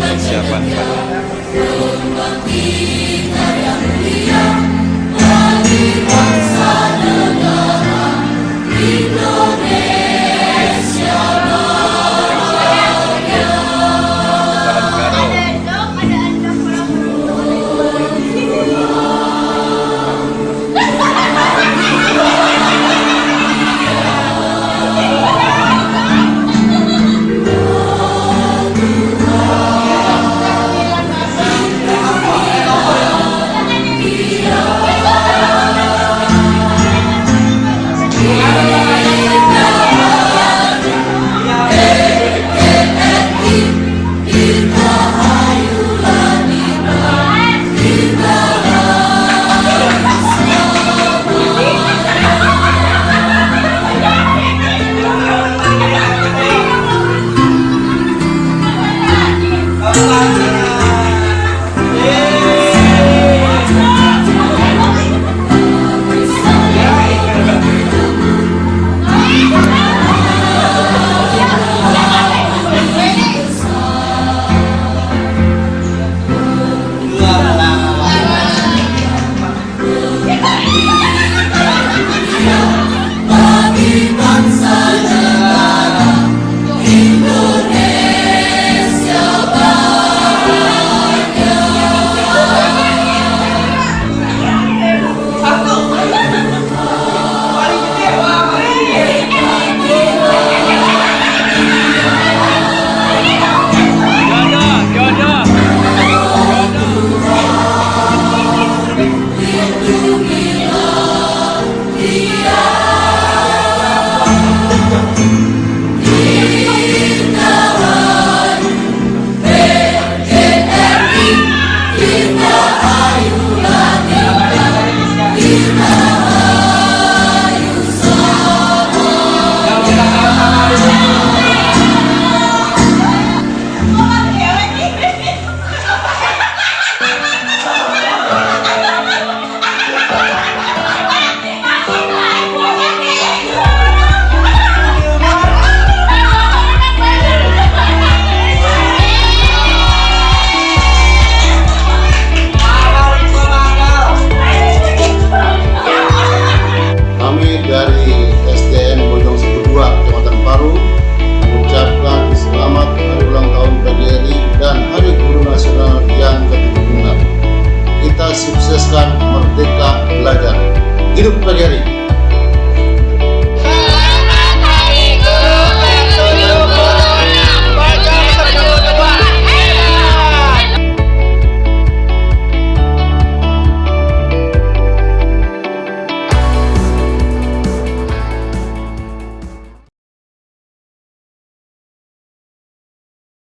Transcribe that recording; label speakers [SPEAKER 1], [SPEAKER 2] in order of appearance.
[SPEAKER 1] persiapan
[SPEAKER 2] Kami